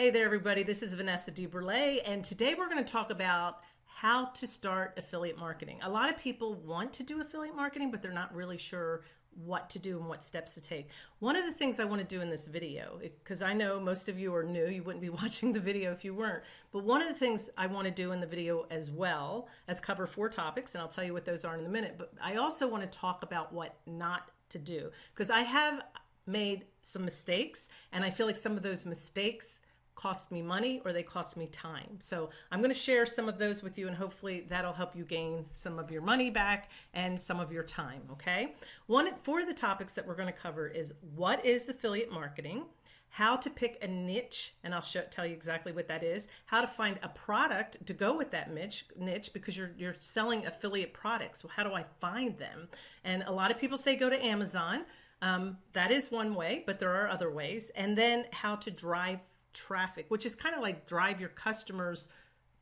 Hey there, everybody. This is Vanessa DeBurle, and today we're going to talk about how to start affiliate marketing. A lot of people want to do affiliate marketing, but they're not really sure what to do and what steps to take. One of the things I want to do in this video, because I know most of you are new, you wouldn't be watching the video if you weren't, but one of the things I want to do in the video as well as cover four topics, and I'll tell you what those are in a minute, but I also want to talk about what not to do, because I have made some mistakes, and I feel like some of those mistakes cost me money or they cost me time. So I'm going to share some of those with you and hopefully that'll help you gain some of your money back and some of your time. Okay. One for the topics that we're going to cover is what is affiliate marketing? how to pick a niche, and I'll show, tell you exactly what that is, how to find a product to go with that niche, niche because you're, you're selling affiliate products. Well, how do I find them? And a lot of people say go to Amazon. Um, that is one way, but there are other ways. And then how to drive traffic, which is kind of like drive your customers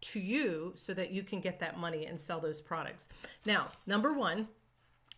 to you so that you can get that money and sell those products. Now, number one,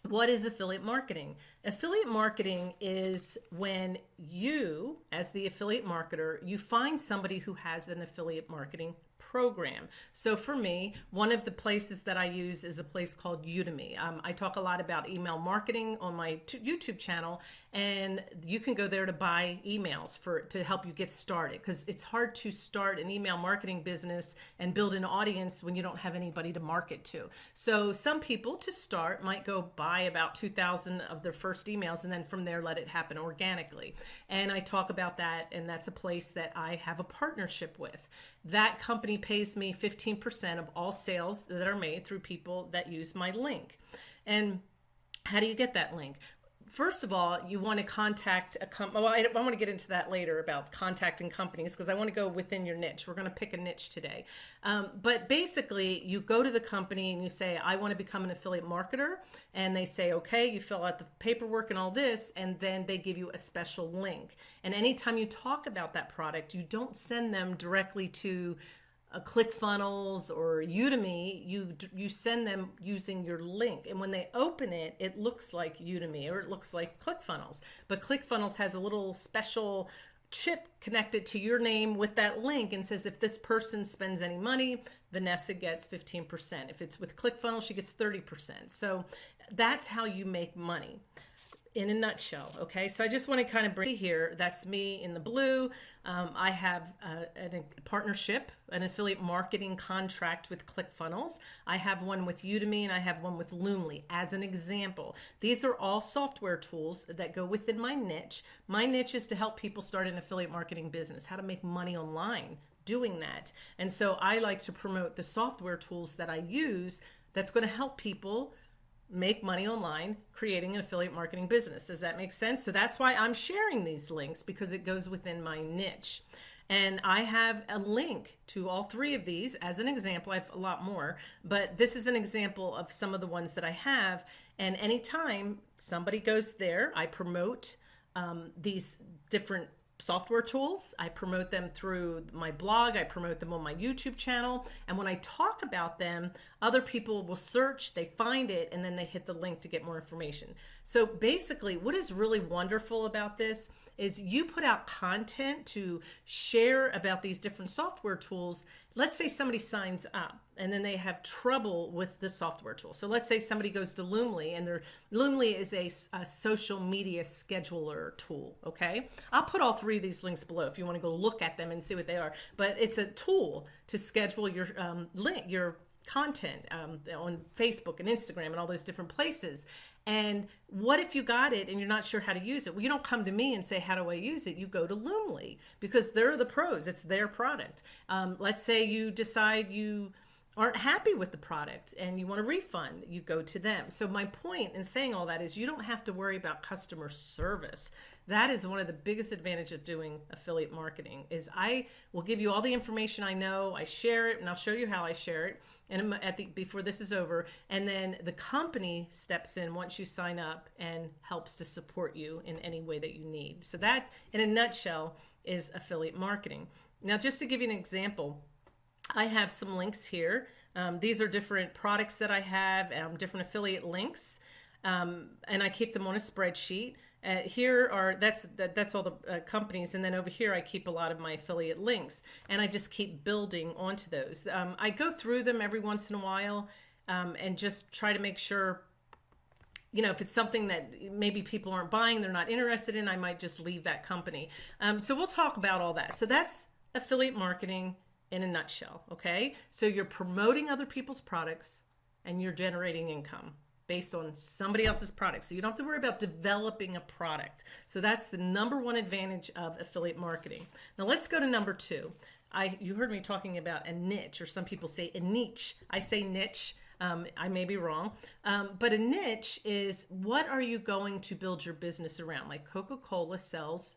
what is affiliate marketing? Affiliate marketing is when you, as the affiliate marketer, you find somebody who has an affiliate marketing program. So for me, one of the places that I use is a place called Udemy. Um, I talk a lot about email marketing on my YouTube channel, and you can go there to buy emails for to help you get started because it's hard to start an email marketing business and build an audience when you don't have anybody to market to. So some people to start might go buy about 2,000 of their first emails and then from there let it happen organically. And I talk about that, and that's a place that I have a partnership with. That company pays me 15% of all sales that are made through people that use my link. And how do you get that link? First of all, you want to contact a company. Well, I, I, want to get into that later about contacting companies because I want to go within your niche. We're going to pick a niche today. Um, but basically, you go to the company and you say, I want to become an affiliate marketer. And they say, okay, you fill out the paperwork and all this, and then they give you a special link. And anytime you talk about that product, you don't send them directly to Uh, a ClickFunnels or Udemy, you you send them using your link, and when they open it, it looks like Udemy or it looks like ClickFunnels. But ClickFunnels has a little special chip connected to your name with that link and says if this person spends any money, Vanessa gets 15%. If it's with ClickFunnels, she gets 30%. So that's how you make money in a nutshell. Okay, so I just want to kind of bring here. That's me in the blue. Um, I have a, a, partnership, an affiliate marketing contract with ClickFunnels. I have one with Udemy and I have one with Loomly as an example. These are all software tools that go within my niche. My niche is to help people start an affiliate marketing business, how to make money online doing that. And so I like to promote the software tools that I use that's going to help people make money online creating an affiliate marketing business. Does that make sense? So that's why I'm sharing these links because it goes within my niche. And I have a link to all three of these as an example. I have a lot more, but this is an example of some of the ones that I have. And anytime somebody goes there, I promote um, these different software tools. I promote them through my blog. I promote them on my YouTube channel. And when I talk about them, other people will search, they find it, and then they hit the link to get more information. So basically, what is really wonderful about this is you put out content to share about these different software tools. Let's say somebody signs up and then they have trouble with the software tool. So let's say somebody goes to Loomly and their Loomly is a, a, social media scheduler tool. Okay. I'll put all three of these links below if you want to go look at them and see what they are, but it's a tool to schedule your um, link, your content um, on Facebook and Instagram and all those different places. And what if you got it and you're not sure how to use it? Well, you don't come to me and say, how do I use it? You go to Loomly because they're the pros. It's their product. Um, let's say you decide you aren't happy with the product and you want a refund, you go to them. So my point in saying all that is you don't have to worry about customer service. That is one of the biggest advantage of doing affiliate marketing is I will give you all the information I know, I share it and I'll show you how I share it and at the before this is over and then the company steps in once you sign up and helps to support you in any way that you need. So that in a nutshell is affiliate marketing. Now just to give you an example, I have some links here. Um, these are different products that I have, um, different affiliate links, um, and I keep them on a spreadsheet. Uh, here are that's that, that's all the uh, companies, and then over here I keep a lot of my affiliate links, and I just keep building onto those. Um, I go through them every once in a while, um, and just try to make sure. You know, if it's something that maybe people aren't buying, they're not interested in, I might just leave that company. Um, so we'll talk about all that. So that's affiliate marketing in a nutshell. Okay, so you're promoting other people's products, and you're generating income based on somebody else's product. So you don't have to worry about developing a product. So that's the number one advantage of affiliate marketing. Now let's go to number two. I you heard me talking about a niche, or some people say a niche. I say niche. Um, I may be wrong, um, but a niche is what are you going to build your business around? Like Coca Cola sells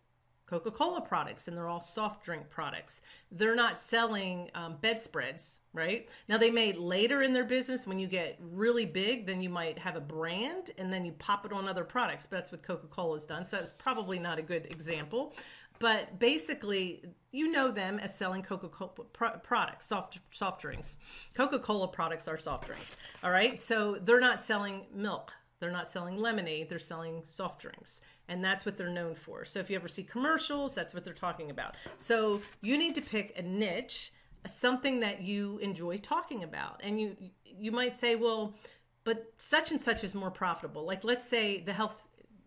Coca Cola products, and they're all soft drink products. They're not selling um, bedspreads, right? Now, they may later in their business, when you get really big, then you might have a brand and then you pop it on other products. But that's what Coca Cola's done. So that's probably not a good example. But basically, you know them as selling Coca Cola products, soft, soft drinks. Coca Cola products are soft drinks, all right? So they're not selling milk they're not selling lemonade, they're selling soft drinks. And that's what they're known for. So if you ever see commercials, that's what they're talking about. So you need to pick a niche, something that you enjoy talking about. And you you might say, well, but such and such is more profitable. Like let's say the health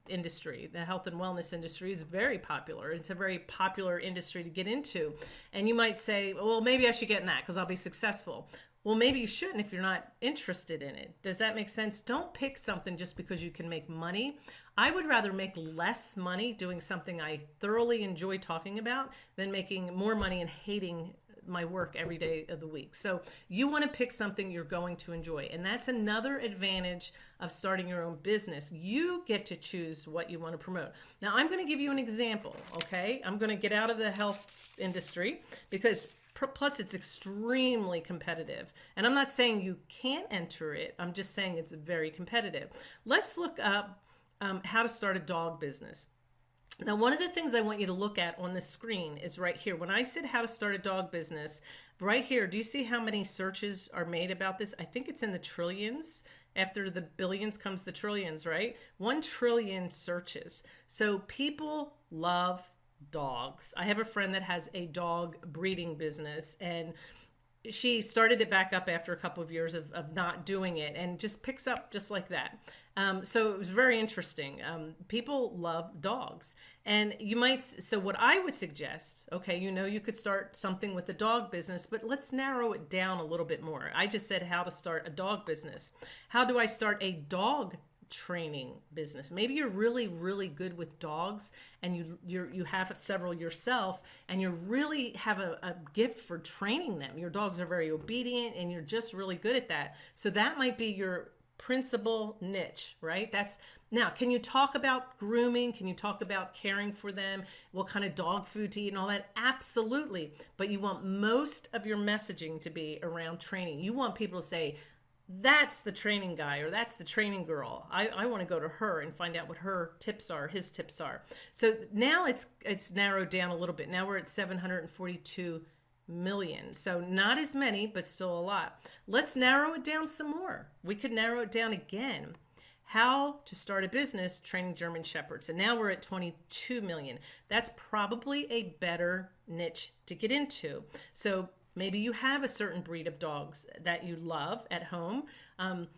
industry the health and wellness industry is very popular it's a very popular industry to get into and you might say well maybe i should get in that because i'll be successful well, maybe you shouldn't if you're not interested in it. Does that make sense? Don't pick something just because you can make money. I would rather make less money doing something I thoroughly enjoy talking about than making more money and hating my work every day of the week. So you want to pick something you're going to enjoy. And that's another advantage of starting your own business. You get to choose what you want to promote. Now, I'm going to give you an example, okay? I'm going to get out of the health industry because plus it's extremely competitive. And i'm not saying you can't enter it. I'm just saying it's very competitive. Let's look up um, how to start a dog business. Now one of the things i want you to look at on the screen is right here. When i said how to start a dog business right here do you see how many searches are made about this? I think it's in the trillions. After the billions comes the trillions right? One trillion searches. So people love dogs. I have a friend that has a dog breeding business and she started it back up after a couple of years of, of not doing it and just picks up just like that. Um, so it was very interesting. Um, people love dogs. And you might, so what I would suggest, okay, you know, you could start something with the dog business, but let's narrow it down a little bit more. I just said how to start a dog business. How do I start a dog training business. Maybe you're really really good with dogs and you you you have several yourself and you really have a, a gift for training them. Your dogs are very obedient and you're just really good at that. So that might be your principal niche, right? That's now, can you talk about grooming? Can you talk about caring for them? What kind of dog food to eat and all that? Absolutely. But you want most of your messaging to be around training. You want people to say, that's the training guy or that's the training girl. I, I want to go to her and find out what her tips are, his tips are. So now it's it's narrowed down a little bit. Now we're at 742 million. So not as many, but still a lot. Let's narrow it down some more. We could narrow it down again. How to start a business training German Shepherds. And now we're at 22 million. That's probably a better niche to get into. So Maybe you have a certain breed of dogs that you love at home. Um,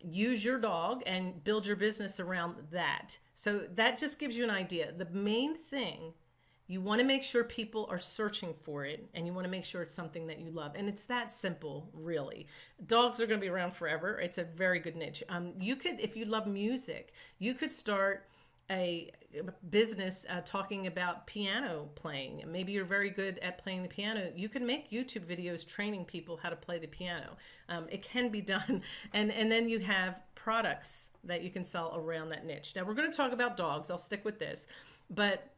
use your dog and build your business around that. So that just gives you an idea. The main thing you want to make sure people are searching for it and you want to make sure it's something that you love and it's that simple really dogs are going to be around forever it's a very good niche um, you could if you love music you could start a business uh, talking about piano playing. Maybe you're very good at playing the piano. You can make YouTube videos training people how to play the piano. Um, it can be done. And, and then you have products that you can sell around that niche. Now, we're going to talk about dogs. I'll stick with this. But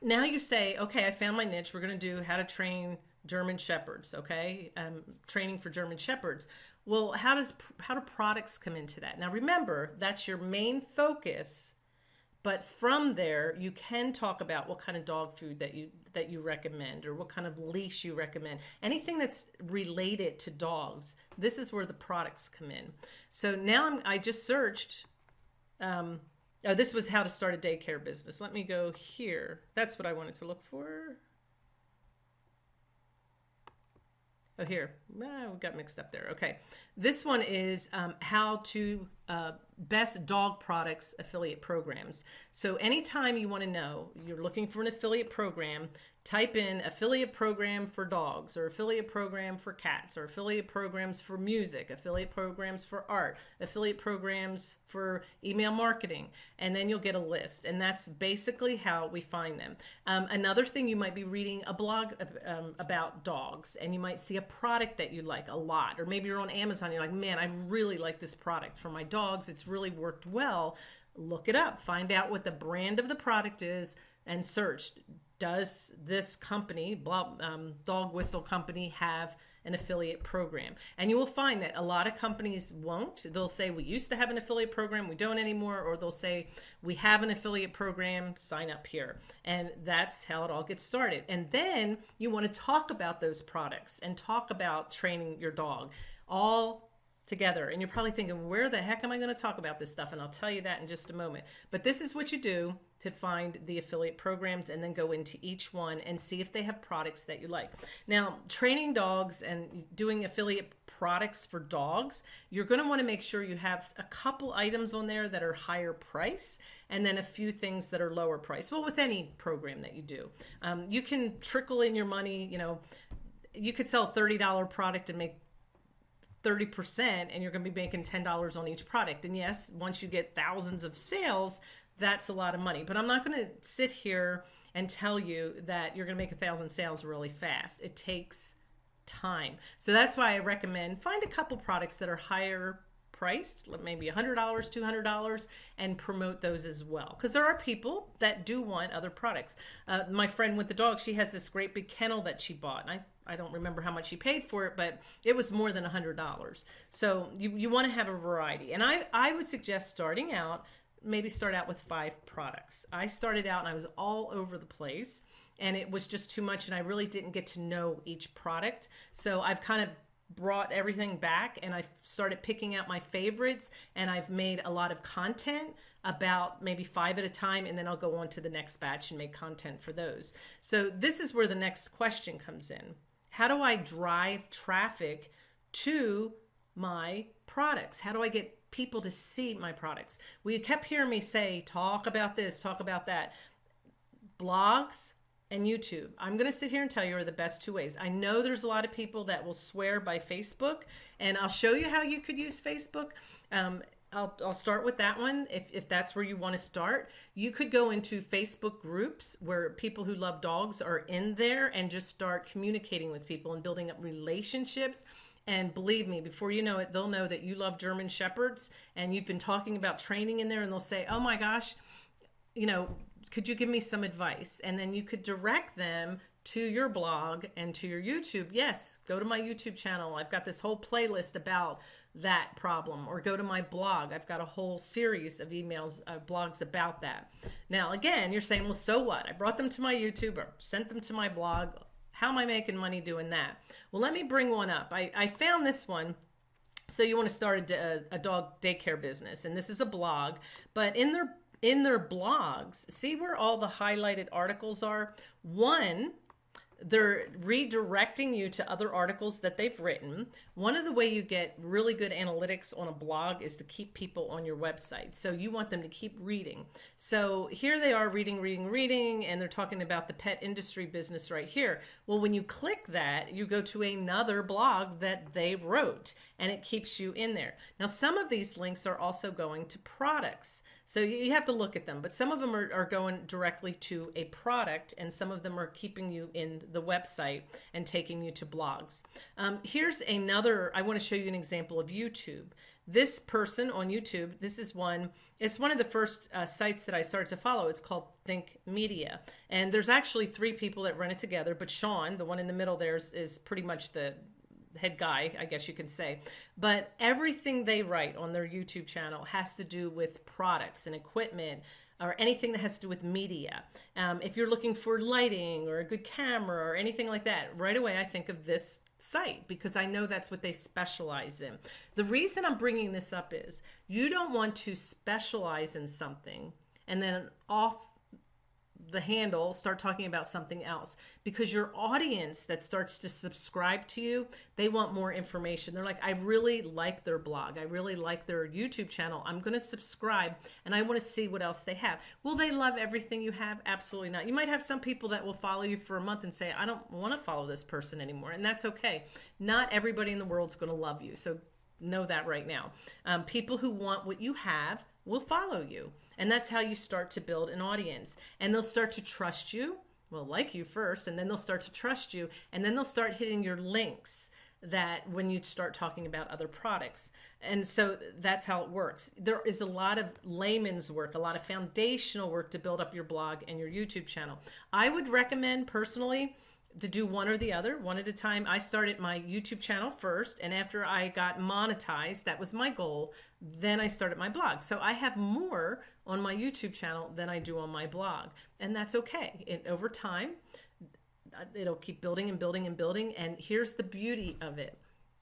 now you say, okay, I found my niche. We're going to do how to train German Shepherds, okay? Um, training for German Shepherds. Well, how does how do products come into that? Now remember, that's your main focus but from there you can talk about what kind of dog food that you that you recommend or what kind of leash you recommend anything that's related to dogs this is where the products come in so now I'm, i just searched um, Oh, this was how to start a daycare business. Let me go here. That's what I wanted to look for. Oh, here. Ah, we got mixed up there. Okay. This one is um, how to uh, best dog products affiliate programs. So anytime you want to know, you're looking for an affiliate program, type in affiliate program for dogs or affiliate program for cats or affiliate programs for music, affiliate programs for art, affiliate programs for email marketing, and then you'll get a list. And that's basically how we find them. Um, another thing, you might be reading a blog um, about dogs and you might see a product that you like a lot, or maybe you're on Amazon, you're like, man, I really like this product for my dogs. It's really worked well. Look it up, find out what the brand of the product is and search does this company, um, Dog Whistle Company, have an affiliate program? And you will find that a lot of companies won't. They'll say, we used to have an affiliate program, we don't anymore, or they'll say, we have an affiliate program, sign up here. And that's how it all gets started. And then you want to talk about those products and talk about training your dog all together. And you're probably thinking, where the heck am I going to talk about this stuff? And I'll tell you that in just a moment. But this is what you do to find the affiliate programs and then go into each one and see if they have products that you like. Now, training dogs and doing affiliate products for dogs, you're going to want to make sure you have a couple items on there that are higher price and then a few things that are lower price. Well, with any program that you do, um, you can trickle in your money, you know, you could sell a $30 product and make 30% and you're going to be making $10 on each product. And yes, once you get thousands of sales, that's a lot of money. But I'm not going to sit here and tell you that you're going to make a thousand sales really fast. It takes time. So that's why I recommend find a couple products that are higher priced, maybe $100, $200, and promote those as well. Because there are people that do want other products. Uh, my friend with the dog, she has this great big kennel that she bought. And I I don't remember how much she paid for it, but it was more than $100. So you, you want to have a variety. And I, I would suggest starting out, maybe start out with five products. I started out and I was all over the place and it was just too much and I really didn't get to know each product. So I've kind of brought everything back and I started picking out my favorites and I've made a lot of content about maybe five at a time and then I'll go on to the next batch and make content for those. So this is where the next question comes in. How do I drive traffic to my products? How do I get people to see my products? Well, you kept hearing me say, talk about this, talk about that. Blogs and YouTube. I'm going to sit here and tell you are the best two ways. I know there's a lot of people that will swear by Facebook, and I'll show you how you could use Facebook. Um, I'll, I'll start with that one if, if that's where you want to start. You could go into Facebook groups where people who love dogs are in there and just start communicating with people and building up relationships. And believe me, before you know it, they'll know that you love German Shepherds and you've been talking about training in there and they'll say, oh my gosh, you know, could you give me some advice? And then you could direct them to your blog and to your YouTube. Yes, go to my YouTube channel. I've got this whole playlist about that problem or go to my blog. I've got a whole series of emails, uh, blogs about that. Now, again, you're saying, well, so what? I brought them to my YouTube or sent them to my blog. How am I making money doing that? Well, let me bring one up. I, I found this one. So you want to start a, a dog daycare business, and this is a blog, but in their in their blogs, see where all the highlighted articles are? One they're redirecting you to other articles that they've written. One of the way you get really good analytics on a blog is to keep people on your website. So you want them to keep reading. So here they are reading, reading, reading, and they're talking about the pet industry business right here. Well, when you click that, you go to another blog that they wrote and it keeps you in there. Now, some of these links are also going to products. So you have to look at them, but some of them are, are going directly to a product and some of them are keeping you in the website and taking you to blogs. Um, here's another, I want to show you an example of YouTube. This person on YouTube, this is one, it's one of the first uh, sites that I started to follow. It's called Think Media. And there's actually three people that run it together, but Sean, the one in the middle there is, is pretty much the, head guy, I guess you can say. But everything they write on their YouTube channel has to do with products and equipment, or anything that has to do with media. Um, if you're looking for lighting or a good camera or anything like that, right away I think of this site because I know that's what they specialize in. The reason I'm bringing this up is you don't want to specialize in something and then off the handle start talking about something else. Because your audience that starts to subscribe to you they want more information. They're like i really like their blog. I really like their youtube channel. I'm going to subscribe and i want to see what else they have. Will they love everything you have? Absolutely not. You might have some people that will follow you for a month and say i don't want to follow this person anymore and that's okay. Not everybody in the world's going to love you so know that right now. Um, people who want what you have will follow you. And that's how you start to build an audience. And they'll start to trust you, well, like you first, and then they'll start to trust you. And then they'll start hitting your links that when you start talking about other products. And so that's how it works. There is a lot of layman's work, a lot of foundational work to build up your blog and your YouTube channel. I would recommend personally to do one or the other, one at a time. I started my YouTube channel first, and after I got monetized, that was my goal, then I started my blog. So I have more on my YouTube channel than I do on my blog, and that's okay. And over time, it'll keep building and building and building. And here's the beauty of it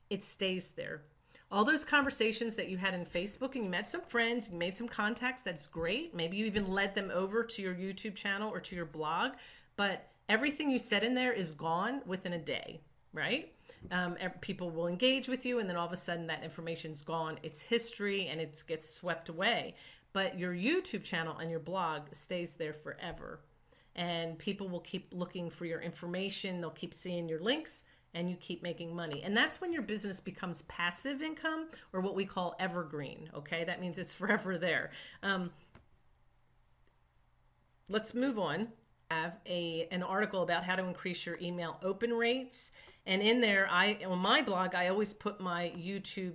it stays there. All those conversations that you had in Facebook and you met some friends, you made some contacts, that's great. Maybe you even led them over to your YouTube channel or to your blog, but everything you said in there is gone within a day, right? Um, people will engage with you, and then all of a sudden that information's gone. It's history and it gets swept away. But your YouTube channel and your blog stays there forever. And people will keep looking for your information, they'll keep seeing your links, and you keep making money. And that's when your business becomes passive income or what we call evergreen. Okay, that means it's forever there. Um, let's move on have a an article about how to increase your email open rates. And in there i on my blog i always put my youtube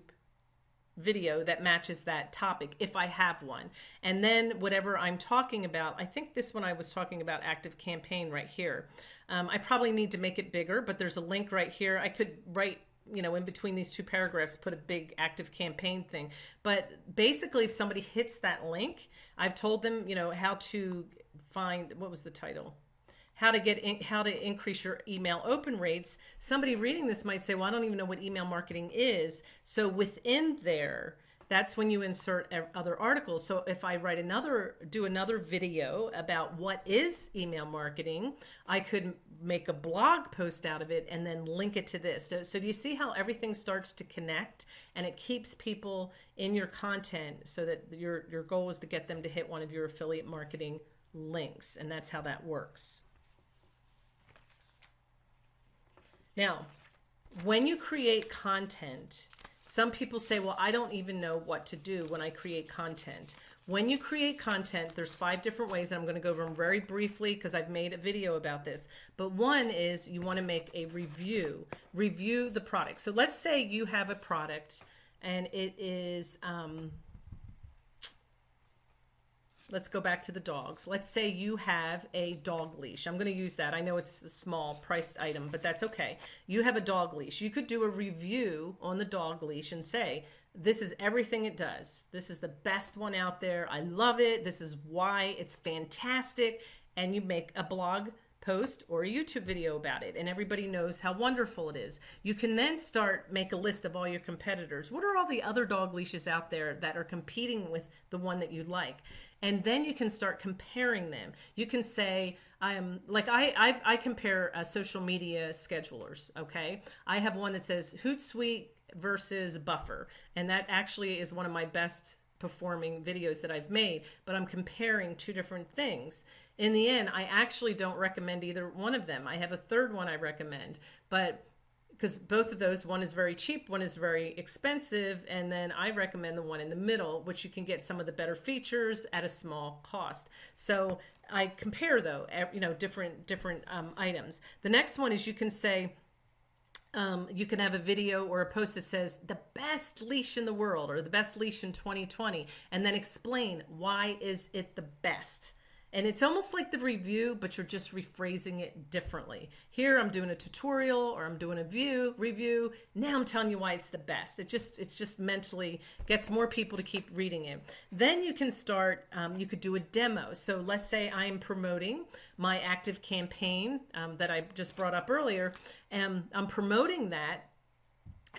video that matches that topic if i have one. And then whatever i'm talking about i think this one i was talking about active campaign right here. Um, i probably need to make it bigger but there's a link right here. I could write you know in between these two paragraphs put a big active campaign thing. But basically if somebody hits that link i've told them you know how to find what was the title? How to get in, how to increase your email open rates. Somebody reading this might say well i don't even know what email marketing is. So within there that's when you insert other articles. So if i write another do another video about what is email marketing i could make a blog post out of it and then link it to this. So, so do you see how everything starts to connect and it keeps people in your content so that your your goal is to get them to hit one of your affiliate marketing links, and that's how that works. Now, when you create content, some people say, well, I don't even know what to do when I create content. When you create content, there's five different ways, and I'm going to go over them very briefly because I've made a video about this. But one is you want to make a review, review the product. So let's say you have a product and it is, um, let's go back to the dogs. Let's say you have a dog leash. I'm going to use that. I know it's a small priced item, but that's okay. You have a dog leash. You could do a review on the dog leash and say, this is everything it does. This is the best one out there. I love it. This is why it's fantastic. And you make a blog post or a YouTube video about it and everybody knows how wonderful it is. You can then start make a list of all your competitors. What are all the other dog leashes out there that are competing with the one that you like? And then you can start comparing them. You can say i'm like i I've, i compare uh, social media schedulers okay? I have one that says hootsuite versus buffer and that actually is one of my best performing videos that i've made but i'm comparing two different things. In the end i actually don't recommend either one of them. I have a third one i recommend but because both of those, one is very cheap, one is very expensive, and then I recommend the one in the middle, which you can get some of the better features at a small cost. So I compare though, you know, different different um, items. The next one is you can say. Um, you can have a video or a post that says the best leash in the world or the best leash in 2020 and then explain why is it the best And it's almost like the review, but you're just rephrasing it differently. Here I'm doing a tutorial or I'm doing a view review. Now I'm telling you why it's the best. It just it's just mentally gets more people to keep reading it. Then you can start. Um, you could do a demo. So let's say I'm promoting my active campaign um, that I just brought up earlier, and I'm promoting that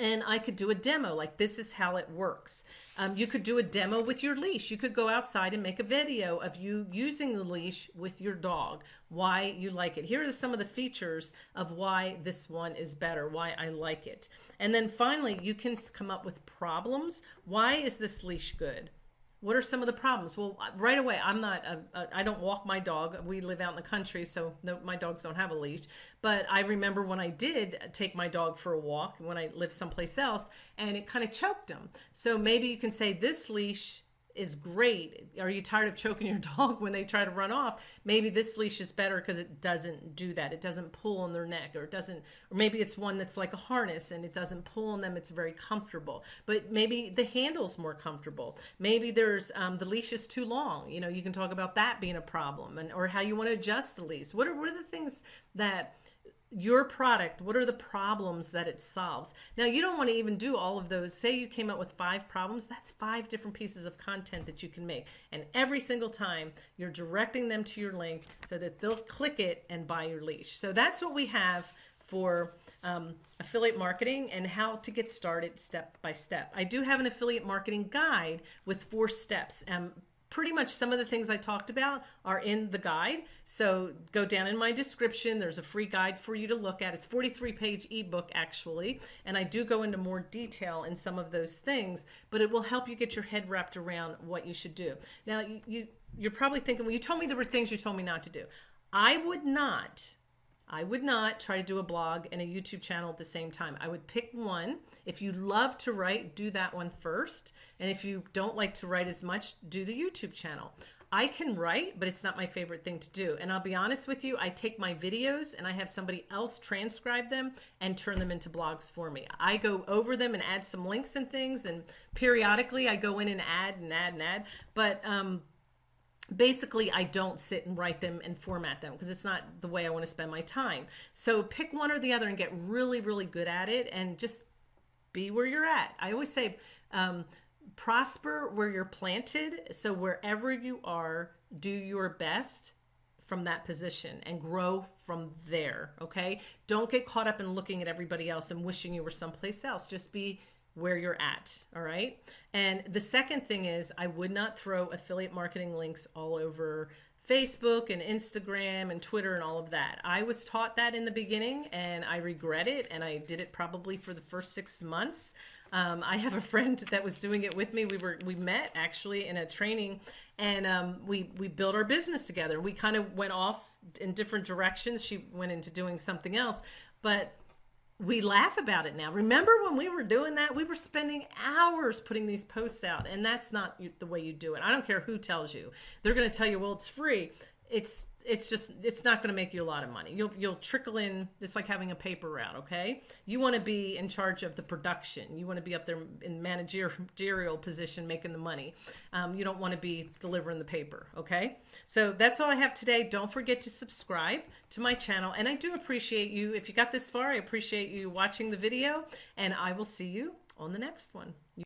and I could do a demo like this is how it works. Um, you could do a demo with your leash. You could go outside and make a video of you using the leash with your dog, why you like it. Here are some of the features of why this one is better, why I like it. And then finally, you can come up with problems. Why is this leash good? What are some of the problems? Well, right away, I'm not, a, a, I don't walk my dog. We live out in the country, so no, my dogs don't have a leash. But I remember when I did take my dog for a walk when I lived someplace else, and it kind of choked him. So maybe you can say this leash is great. Are you tired of choking your dog when they try to run off? Maybe this leash is better because it doesn't do that. It doesn't pull on their neck or it doesn't, or maybe it's one that's like a harness and it doesn't pull on them. It's very comfortable, but maybe the handle's more comfortable. Maybe there's, um, the leash is too long. You know, you can talk about that being a problem and, or how you want to adjust the leash. What are, what are the things that your product, what are the problems that it solves? Now, you don't want to even do all of those. Say you came up with five problems, that's five different pieces of content that you can make. And every single time you're directing them to your link so that they'll click it and buy your leash. So that's what we have for um, affiliate marketing and how to get started step by step. I do have an affiliate marketing guide with four steps. Um, pretty much some of the things I talked about are in the guide. So go down in my description. There's a free guide for you to look at. It's 43 page ebook actually. And I do go into more detail in some of those things, but it will help you get your head wrapped around what you should do. Now you, you you're probably thinking, well, you told me there were things you told me not to do. I would not I would not try to do a blog and a YouTube channel at the same time. I would pick one. If you love to write, do that one first. And if you don't like to write as much, do the YouTube channel. I can write, but it's not my favorite thing to do. And I'll be honest with you, I take my videos and I have somebody else transcribe them and turn them into blogs for me. I go over them and add some links and things, and periodically I go in and add and add and add. But um, basically I don't sit and write them and format them because it's not the way I want to spend my time. So pick one or the other and get really, really good at it and just be where you're at. I always say, um, prosper where you're planted. So wherever you are, do your best from that position and grow from there. Okay. Don't get caught up in looking at everybody else and wishing you were someplace else. Just be where you're at. All right. And the second thing is, I would not throw affiliate marketing links all over Facebook and Instagram and Twitter and all of that. I was taught that in the beginning and I regret it. And I did it probably for the first six months. Um, I have a friend that was doing it with me. We were we met actually in a training, and um, we we built our business together. We kind of went off in different directions. She went into doing something else, but we laugh about it now. Remember when we were doing that? We were spending hours putting these posts out, and that's not the way you do it. I don't care who tells you. They're going to tell you, well, it's free. It's it's just it's not going to make you a lot of money. You'll you'll trickle in. It's like having a paper route. Okay, you want to be in charge of the production. You want to be up there in managerial position, making the money. Um, you don't want to be delivering the paper. Okay, so that's all I have today. Don't forget to subscribe to my channel, and I do appreciate you. If you got this far, I appreciate you watching the video, and I will see you on the next one.